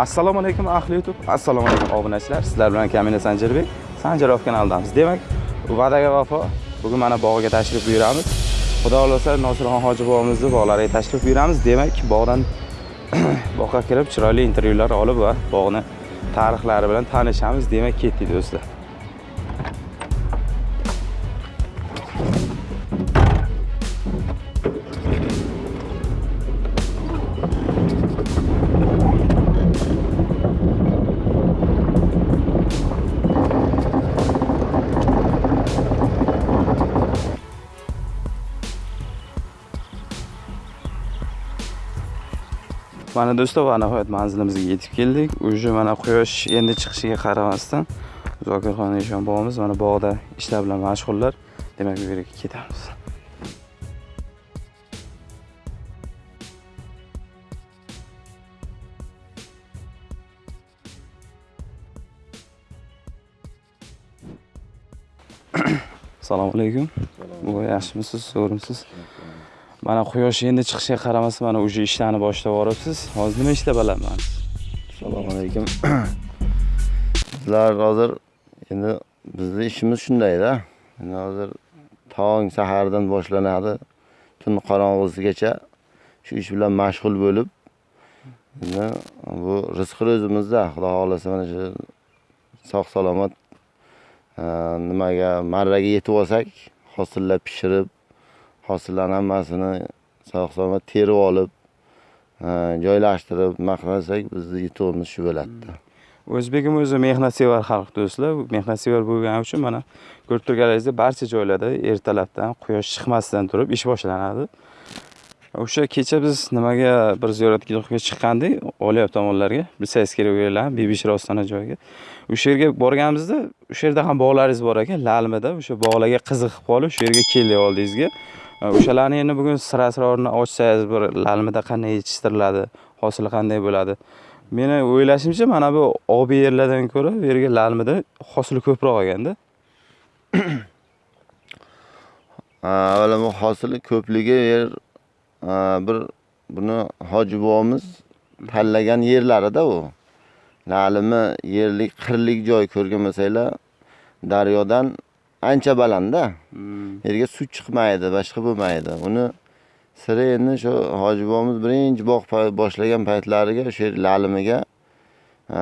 assalomu alaykum ahli youtube. Assalomu alaykum obunachilar. Sizlar bilan kamina sanjirbek sanjarov kanalidamiz. Demak va'daga vafo. Bugun mana bog'iga tashrif buyuramiz. Xudo xohlasa nosirxon hoji bobomizni bog'lariga tashrif buyuramiz. Demak bog'dan bog'ga kirib chiroyli intervyular olib va bog'ni tarixlari bilan tanishamiz. Demak ketdik do'stlar. Mana do'stlar va nihoyat manzilimizga yetib keldik. Уже mana quyosh endi chiqishiga qaramasdan zokirxon eshon bobomiz mana bog'da ishlar bilan mashg'ullar. Demak bu yerga ketamiz. Assalomu alaykum. Yaxshimisiz? Zo'rmisiz mana quyosh endi chiqishiga qaramasdan mana уже ishlarni boshlab yuboribsiz. Hozir nima ishlab olyapsiz assalomu alaykum. Bizlar hozir endi bizni ishimiz shundayda. Endi hozir tong sahardan boshlanadi. Tun qorong'usigacha shu ish bilan mashg'ul bo'lib endi bu rizqi o'zimizda. Xudo xohlasa mana shu sog' salomat nimaga marraga yetib olsak hosillar pishirib hosillarni hammasini sog' salomat terib olib joylashtirib nima qilsak bizni yutug'imiz shu bo'ladida. Hmm. O'zbegim o'zi mehnatsevar xalq do'stlar. Mehnatsevar bo'lgani uchun mana ko'rib turganingizdek barcha joylarda ertalabdan quyosh chiqmasdan turib ish boshlanadi. O'sha kecha biz nimaga bir ziyoratgohga chiqqandik? Olyab tomonlarga bilsangiz kerak u yerlarni bibishra ostona joyiga. O'sha yerga borganimizda o'sha yerda ham bog'laringiz bor ekan lalmida o'sha bog'larga qiziqib qolib shu yerga keldik oldingizga o'shalarni endi bugun sira sirorini ochsangiz bir lalmida qanday yetishtiriladi hosili qanday bo'ladi? Meni o'ylashimcha mana bu obi yerlardan ko'ra bu yerga lalmida hosili ko'proq olganda. Avvalambor hosili ko'pligi yer bir buni hoji bobomiz tanlagan yerlarida u. Lalimi yerlik qirlik joy ko'rgan bo'lsanglar daryodan ancha balandda. Yerga suv chiqmaydi boshqa bo'lmaydi. Uni siri endi shu hoji bobomiz birinchi bog' boshlagan paytlariga o'sha yer lalimiga e,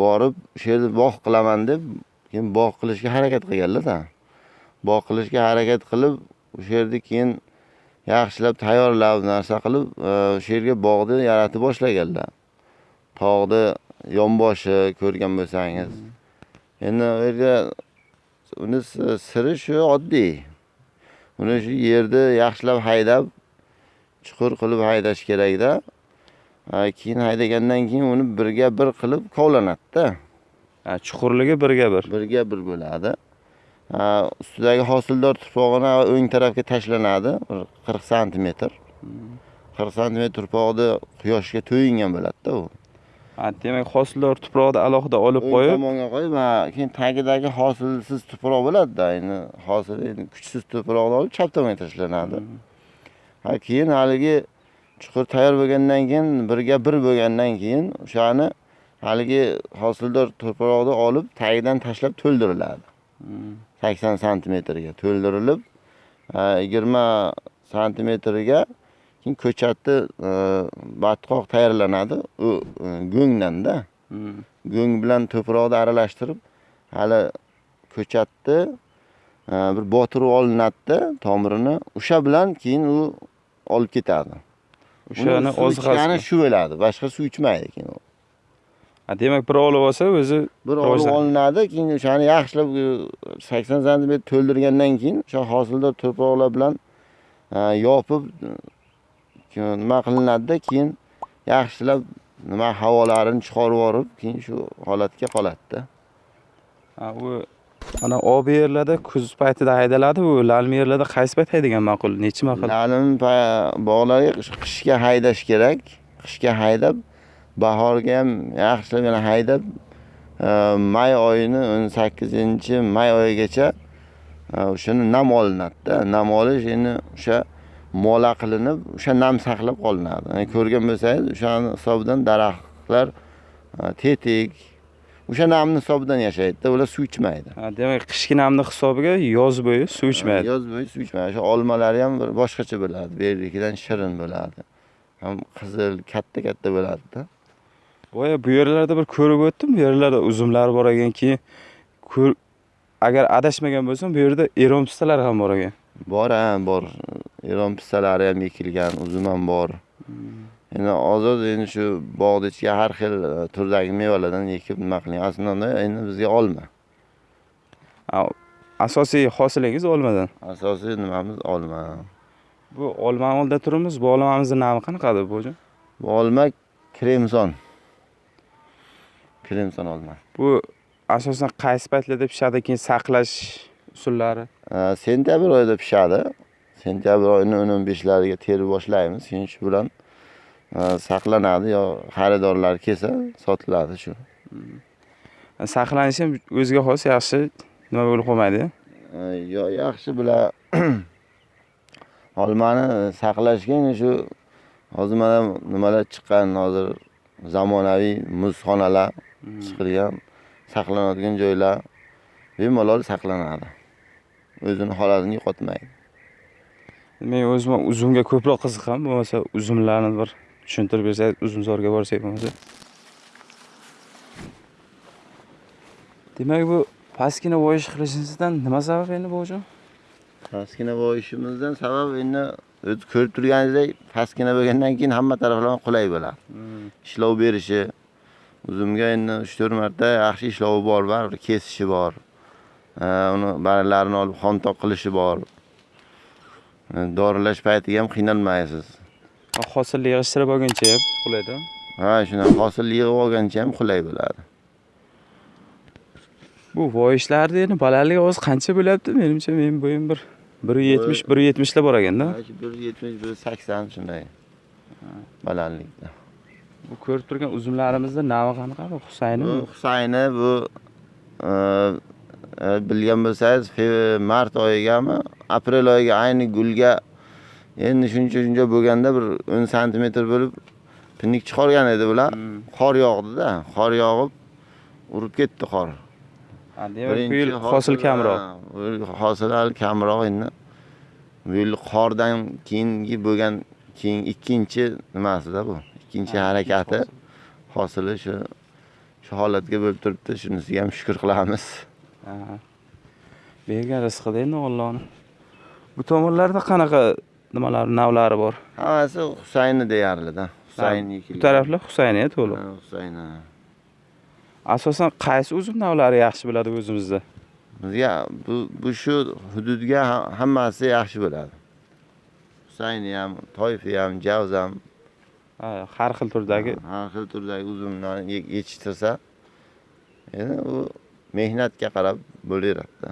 borib o'sha yerda bog' qilaman deb keyin bog' qilishga harakat qilganlarda. Bog' qilishga harakat qilib o'sha yerda keyin yaxshilab tayyorlab narsa qilib e, o'sha yerga bog'ni yaratib boshlaganlar. Tog'ni yonboshi ko'rgan bo'lsangiz. Endi u yerga uni si- siri shu oddiy. Uni shu yerni yaxshilab haydab chuqur qilib haydash kerakda keyin haydagandan keyin uni birga bir qilib kovlanadida. Chuqurligi birga bir. Birga bir bo'ladi. Ustidagi hosildor tuprog'ini o'ng tarafga tashlanadi. Bir qirq santimetr. Qirq santimetr tuprog'ni quyoshga to'yingan bo'ladida u demak hosildor tuprog'ni alohida olib qo'yib tomonga qo'yib keyin tagidagi hosilsiz tuproq bo'ladida endi hosil endi kuchsiz tuproqni olib chap tomonga tashlanadi. Ha keyin haligi chuqur tayyor bo'lgandan keyin birga bir bo'lgandan keyin o'shani haligi hosildor tuproqni olib tagidan tashlab to'ldiriladi. Sakson santimetrga to'ldirilib yigirma santimetriga keyin ko'chatni e, batqoq tayyorlanadi. U e, go'ngdanda Hmm. go'ng bilan to'proqni aralashtirib hali ko'chatni e, bir botirib olinadida tomirini o'sha bilan keyin u olib ketadi. O'shani oziqasi shu bo'ladi boshqa suv ichmaydi keyin u. Demak bir olib olsa o'zi bir olib olinadi keyin o'shani yaxshilab sakson santimetr to'ldirgandan keyin o'sha hosildor to'proqlar bilan yopib keyin nima qilinadida keyin yaxshilab nima havolarini chiqarib yuborib keyin shu holatga qoladida Ha, u mana obi yerlarda kuz paytida haydaladi u lalmi yerlarda qaysi payt haydagan ma'qul? Nechi maqol lalim bog'larga qish- qishga haydash kerak. Qishga haydab bahorga ham yaxshilab yana haydab e, may oyini o'n sakkizinchi may oyigacha e, o'shani nam olinadida. Nam olish endi o'sha mola qilinib o'sha nam saqlab qolinadi Yani ko'rgan bo'lsangiz o'shani hisobidan daraxtlar Ha, tetik. O'sha namni hisobidan yashaydi-da, ular suv ichmaydi. Demak qishki namni hisobiga yoz bo'yi suv ichmaydi. Yoz bo'yi suv ichmaydi. O'sha olmalari ham bir boshqacha bo'ladi. Bu yerdagidan shirin bo'ladi. Ham qizil, katta-katta bo'ladi-da. Boya bu yerlarda bir ko'rib o'tdim. Bu yerlarda uzumlar bor ekan, keyin agar adashmagan bo'lsam, bu yerda eron pistalar ham bor ekan. Bor ha, bor. Eron pistalari ham ekilgan, uzum ham bor. Endi ozod endi shu bog'da ichga har xil e, turdagi mevalardan ekib nima qiling. Aslida endi bizga olma. Asosiy hosilingiz olmadan. Asosiy nimamiz olma. Bu olmani oldida turibmiz. Bu olmamizni nomi qanaqadir bo'jon? Bu olma kremson. Kremson olma. Bu asosan qaysi paytlarda pishadi, keyin saqlash usullari? E, Sentyabr oyida pishadi. Sentyabr oyining 15lariga terib boshlaymiz. Keyin shu bilan e, saqlanadi yo xaridorlar kelsa sotiladi shu. Saqlanishi ham o'ziga xos yaxshi nima bo'lib qolmaydi. E, Yo yaxshi bular olmani saqlashga shu hozir mana nimalar chiqqan hozir zamonaviy muzxonalar chiqilgan saqlanadigan joylar bemalol saqlanadi. O'zini holatini yo'qotmaydi. Men o'zim ham uzumga ko'proq qiziqaman. Bo'lmasa uzumlarni bir tushuntirib bersangiz, uzumzorga borsak bo'lmasa. Demak, bu pastgina voyish qilishingizdan nima sabab endi bo'jon? Pastgina bo'yishimizdan sabab endi o'zi ko'rib turganingizdek pastgina bo'lgandan keyin hamma taraflama qulay bo'ladi. Ishlov berishi uzumga endi 3-4 marta yaxshi ishlovi bor, baribir kesishi bor. Uni barglarini olib xontoq qilishi bor. Doralash paytiga ham qiynalmaysiz. Hosilni yig'ishtirib olguncha ham qulayda. Ha, shuna hosil yig'ib olgancha ham qulay bo'ladi. Bu voyishlarni endi balandligi hozir qancha bo'lyapti? Menimcha men bo'yim bir 170 170 lar bor ekanda. Ha, shu 170 180 shunday balandlikda. Bu ko'rib turgan uzumlarimizda navi qanaqa? Bu Husaynimi? Bu Husayni bu e, e, bilgan bo'lsangiz mart oyigami, aprel oyiga ayni gulga endi shuncha shuncha bo'lganda bir 10 santimetr bo'lib pinnik chiqargan edi bular. Hmm. Qor yog'di-da, qor yog'ib urib ketdi qor. Demak bu yil hosil kamroq. hosil hali kamroq endi. Bu yil qordan keyingi bo'lgan keyin ikkinchi nimasida bu. Ikkinchi harakati hosili shu shu holatga bo'lib turibdi. Shunisiga ham shukr qilamiz. Bergan rizqida endi Allohni. Bu tomonlarda qanaqa nimalar, navlari bor? Hammasi Husayni deyarli-da. Husayn Bu taraflar Husayniya to'liq. Ha, Husayni. Asosan qaysi uzum navlari yaxshi bo'ladi o'zimizda? Bizga bu bu shu hududga ha- hammasi yaxshi bo'ladi. Husayni ham, Toyfi ham, Javz ham Ha, har xil turdagi. har xil turdagi uzumlarni ye- yetishtirsa, endi u mehnatga qarab bo'laveradi-da.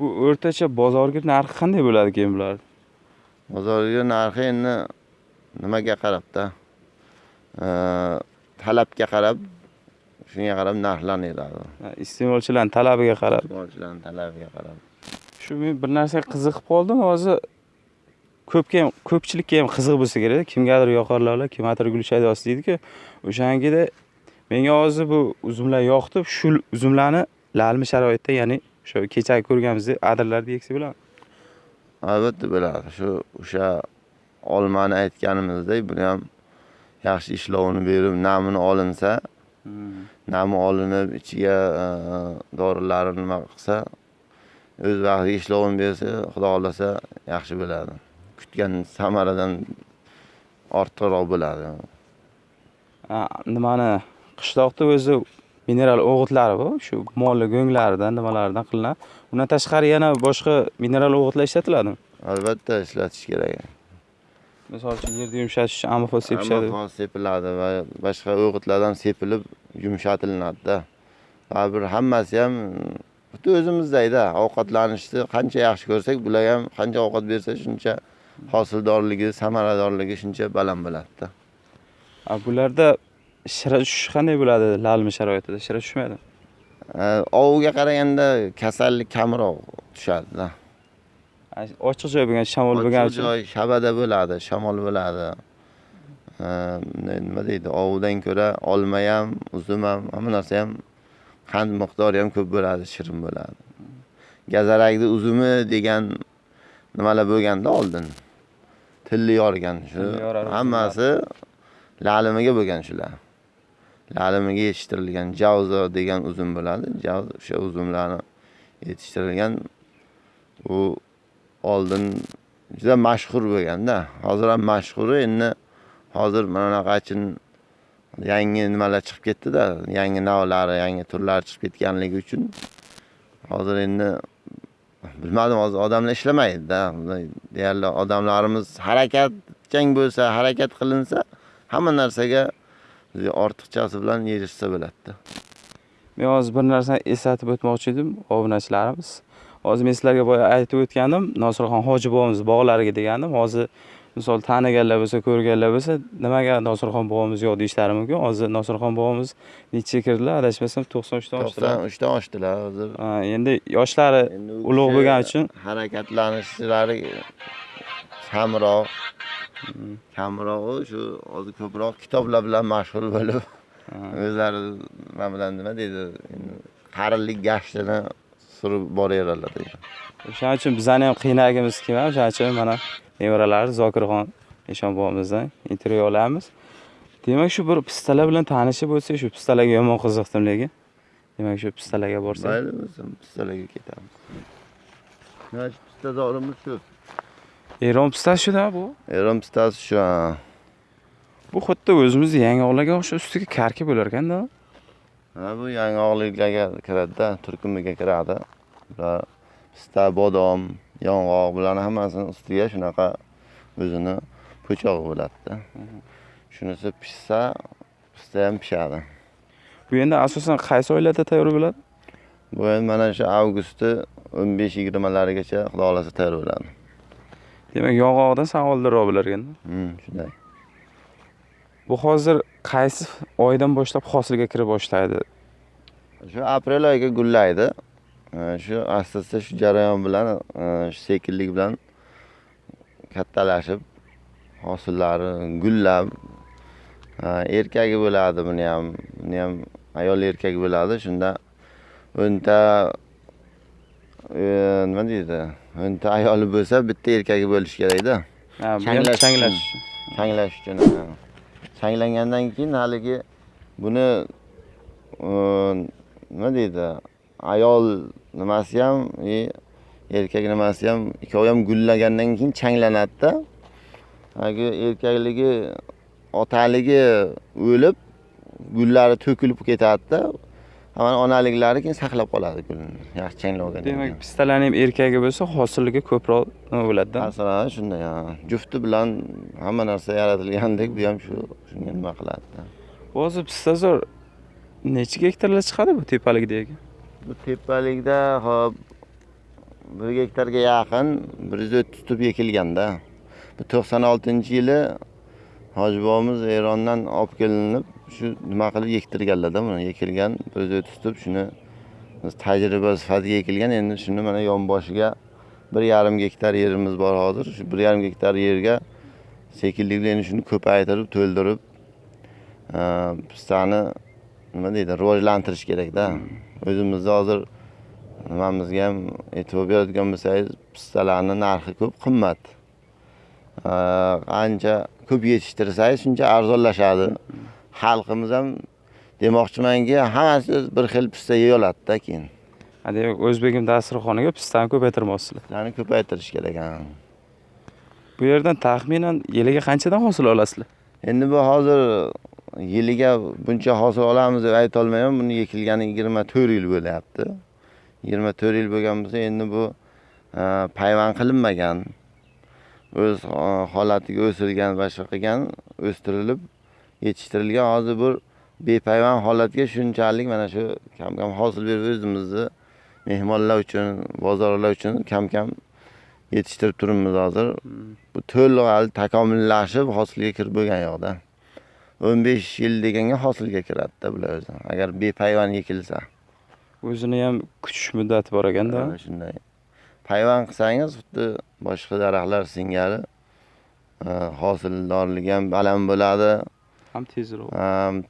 Bu o'rtacha bozorga narxi qanday bo'ladi keyin bular? Bozorga narxi endi nimaga qarab-da. Talabga qarab shunga qarab narxlanaveradi. Ha, Iste'molchilarning talabiga qarab. Iste'molchilarning talabiga qarab. Shu men bir narsaga qiziqib qoldim. Hozir ko'pga ham ko'pchilikka ham qiziq bo'lsa kerak. Kimgadir yoqar lola, kimgadir gul shaydosi deydi-ku. O'shangida menga hozir bu uzumlar yoqdi. Shu uzumlarni lalmi sharoitda, ya'ni o'sha kechagi ko'rganimizdek adirlarda eksa bo'ladimi? Albatta bo'ladi. Shu o'sha olmani aytganimizdek, buni ham yaxshi ishlovini berib, namini olinsa, nami olinib, ichiga e, dorilarini nima qilsa, o'z vaqtiga ishlovini bersa, xudo xolasa yaxshi bo'ladi. Kutgan samaradan ortiqroq bo'ladi. Nimani qishloqda o'zi mineral o'g'itlari bor. Shu molli go'nglaridan, nimalardan qilinadi. Undan tashqari yana boshqa mineral o'g'itlar ishlatiladimi? Albatta ishlatish kerak. Misol uchun yerni yumshatish uchun amofos sepishadi. Sepiladi va boshqa o'g'itlardan sepilib yumshatilinadi-da. Baribir hammasi ham xuddi o'zimizdayda ovqatlanishni qancha yaxshi ko'rsak, bular ham qancha ovqat bersa shuncha hosildorligi, samaradorligi shuncha baland bo'ladi-da. Bularda shira tushish qanday bo'ladi lalmi sharoitida? Shira tushmaydi. Oviga qaraganda kasallik kamroq tushadi-da. Ochiq joy bo'lgan, shamol bo'lgani Ochiq uchun. joy shabada bo'ladi, shamol bo'ladi. Nima deydi ovidan ko'ra olma ham uzum ham hamma narsa ham qand miqdori ham ko'p bo'ladi shirin bo'ladi gazarakni uzumi degan nimalar bo'lganda oldin tilli yorgan shu hammasi lalimiga bo'lgan shular lalimiga yetishtirilgan javzo degan uzum bo'ladi. O'sha uzumlarni yetishtirilgan u oldin juda mashhur bo'lganda hozir ham mashhuri endi hozir mana bunaqachin yangi nimalar chiqib ketdida yangi navlari yangi turlari chiqib ketganligi uchun hozir endi bilmadim hozir odamlar ishlamaydida. Deyarli odamlarimiz harakatchang bo'lsa harakat qilinsa hamma narsaga ortiqchasi bilan erishsa bo'ladida Men hozir bir narsani eslatib o'tmoqchi edim obunachilarimiz. Hozir men sizlarga boya aytib o'tgandim, Nosirxon hoji bobomiz bog'lariga degandim. Hozir misol taniganlar bo'lsa, ko'rganlar bo'lsa, nimaga Nosirxon bobomiz yo'q deyishlari mumkin. Hozir Nosirxon bobomiz necha kirdilar? Adashmasam 93 dan oshdilar. 93dan oshdilar hozir Endi yoshlari ulug' bo'lgani uchun harakatlanishlari kamroq kamrog'i shu hozir ko'proq kitoblar bilan mashg'ul bo'lib o'zlari nima bilan nima deydi qarilik gashtini surib boraveradilar o'shaning uchun bizani ham qiynagimiz kelmadi. O'shaning uchun mana nevaralari Zokirxon Eshon bobomizdan intervyu olamiz. Demak, shu bir pistalar bilan tanishib o'tsak, shu pistalarga yomon qiziqdim lekin. Demak, shu pistalarga borsak. mayli bo'lsin pistalarga ketamiz mana shu pistazorimiz shu Eron pistasi shu-da bu. eron pistasi shu ha. Bu xuddi o'zimizni yangog'larga o'xshab ustiga karki bo'lar ekanda. Ha, bu yang'oqliklarga kiradida turkumiga kiradi bular pista bodom yong'oq bularni hammasini ustiga shunaqa o'zini po'chog'i bo'ladida shunisi pishsa pista ham pishadi Bu endi asosan qaysi oylarda tayyor bo'ladi? bu endi mana shu avgustni o'n besh yigirmalarigacha xudo xohlasa tayyor bo'ladi Demak, yong'oqdan sal oldinroq bo'lar ekanda. Hmm, shunday Bu hozir qaysi oydan boshlab hosilga kira boshlaydi? shu aprel oyiga gullaydi shu asta asta shu jarayon bilan e, shu sekinlik bilan kattalashib hosillari gullab e, erkagi bo'ladi buni ham buni ham ayol erkak bo'ladi shunda o'nta e, nima deydi o'nta ayoli bo'lsa bitta erkagi bo'lishi kerakda Changlash changlash. changlash uchun ha. changlangandan keyin haligi buni nima deydi ayol nimasi ham e, erkak nimasi ham ikkovi ham gullagandan keyin changlanadida hagi erkakligi otaligi o'lib gullari to'kilib ketadida mana onaliklari keyin saqlab qoladi gulni yaxshi changlab olgandan Demak, keyin pistalarning ham erkagi bo'lsa, hosiliga ko'proq nima bo'ladi-da. masalan shunday jufti bilan hamma narsa yaratilgandek bu ham shu shunga nima qiladida Hozir pistazor necha gektarlar chiqadi bu tepalikdagi? bu tepalikda hop bir gektarga yaqin bir yuz o'ttiz tup ekilganda bu to'qson oltinchi yili hoji bobomiz erondan olib kelinib shu nima qilib ektirganlarda buni ekilgan bir yuz o'ttiz tup shuni tajriba sifatida ekilgan endi shuni mana yonboshiga bir yarim gektar yerimiz bor hozir. Shu bir yarim gektar yerga sekinlik bilan shuni ko'paytirib to'ldirib e, pistani nima deydi rivojlantirish kerakda. O'zimizni hozir nimamizga ham e'tibor beradigan bo'lsangiz pistalarni narxi ko'p qimmat. E, qancha ko'p yetishtirsangiz shuncha arzonlashadi xalqimiz ham demoqchimanki hammasi bir xil pista yey oladida keyin demak, o'zbegim dasturxoniga pistani ko'paytirmoqsizlar. pistani ko'paytirish kerak ha. Bu yerdan taxminan yiliga qanchadan hosil olasizlar? endi bu hozir yiliga buncha hosil olamiz deb aytolmayman buni ekilgani yigirma to'rt yil bo'lyapti yigirma to'rt yil bo'lgan bo'lsa endi bu e, payvand qilinmagan o'z e, holatiga o'silgan va shunaqa qilgan o'stirilib yetishtirilgan. Hozir bir bepayvand holatga shunchalik mana shu kam kam hosil berib o'zimizni mehmonlar uchun bozorlar uchun kam kam yetishtirib turibmiz hozir. Bu to'liq hali takomillashib hosilga kirib bo'lgan yoqda. o'n besh yil deganga hosilga kiradida bular o'zi agar bepayvand ekilsa O'zini ham kutish muddati bor ekanda. Shunday. Payvand qilsangiz xuddi boshqa daraxtlar singari e, hosildorligi ham baland bo'ladi ham tezroq.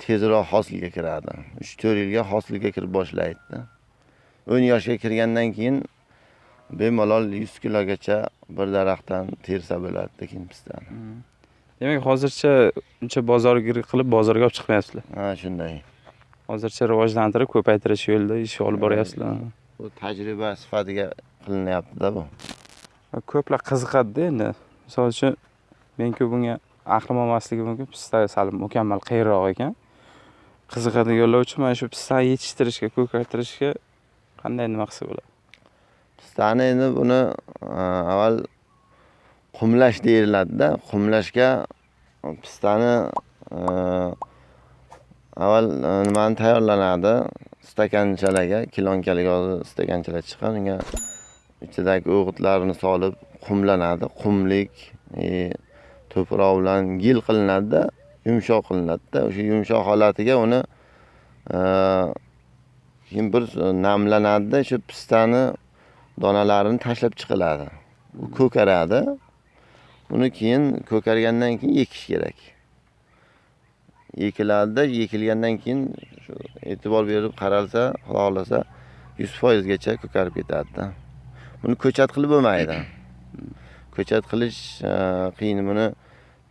Tezroq hosilga kiradi uch to'rt yilga hosilga kirib boshlaydi. O'n yoshga kirgandan keyin bemalol yuz kilogacha bir daraxtdan tersa bo'ladi tekin pistani demak hozircha uncha bozorgir qilib bozorga olib chiqmayapsizlar. Ha shunday. Hozircha rivojlantirib ko'paytirish yo'lida ish olib boryapsizlar. bu tajriba sifatiga qilinyaptida bu. Ko'plar qiziqadida endi. Misol uchun menku bunga aqlim olmasligi mumkin. Pista sal mukammal qiyinroq ekan. Qiziqadi uchun mana shu pistani yetishtirishga ko'paytirishga qanday nima qilsa bo'ladi? Pistani endi buni e, avval qumlash deyiladida. Qumlashga pistani e, avval e, nimani tayyorlanadi? Stakanchalarga kilonkalik hozir stakanchalar chiqqan. Unga ichidagi o'g'itlarni solib qumlanadi. Qumlik to'proq bilan gil qilinadida yumshoq qilinadida. O'sha yumshoq holatiga uni e, keyin bir namlanadida shu pistani donalarini tashlab chiqiladi. U ko'karadi. Uni keyin ko'kargandan keyin ekish kerak. Ekiladida ekilgandan keyin shu e'tibor berib qaralsa xudo xohlasa yuz foizgacha ko'karib ketadida. Buni ko'chat qilib bo'lmaydi. Ko'chat qilish e, qiyin buni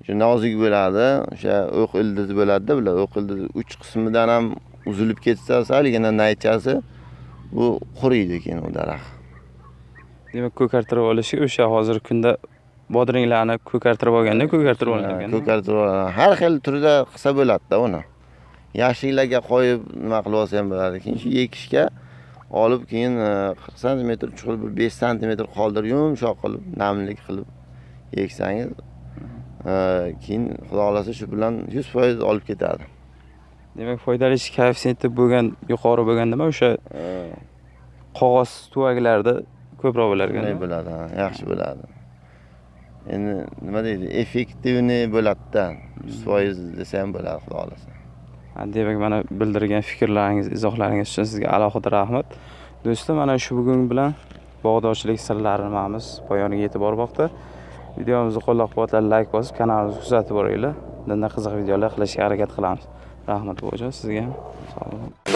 shu nozik bo'ladi. O'sha o'q ildizi bo'ladida bular o'q ildizi uch qismidan ham uzilib ketsa saligina naychasi bu quriydi keyin u daraxt. Demak ko'kartirib olishi o'sha hozirgi kunda bodringlarni ko'kartirib olganda ko'kartirib olinar ekan ko'kartirib har xil turda qilsa bo'ladida uni. Yashiklarga qo'yib nima qilib olsa ham bo'ladi. Keyin shu ekishga olib keyin e, qirq santimetr chuqur bir besh santimetr qoldirib yumshoq qilib namlik qilib eksangiz e, keyin xudo xohlasa shu bilan yuz foiz olib ketadi. Demak foydalanish koeffitsiyenti bo'lgan yuqori bo'lgan nima o'sha qog'oz tuvaklarda ko'proq bo'lar ekan bo'ladi yaxshi bo'ladi. Endi nima deydi effektivniy bo'ladida yuz foiz desa ham bo'ladi xudo xohlasa demak mana bildirgan fikrlaringiz izohlaringiz uchun sizga alohida rahmat. Do'stlar mana shu bugun bilan bog'dorchilik sirlarini nimamiz poyoniga yetib bormoqda videomizni qo'llab quvvatlab layk bosib kanalimizni kuzatib boringlar. Bundan qiziq videolar qilishga harakat qilamiz. Rahmat buvajon sizga ham. Sog' bo'ling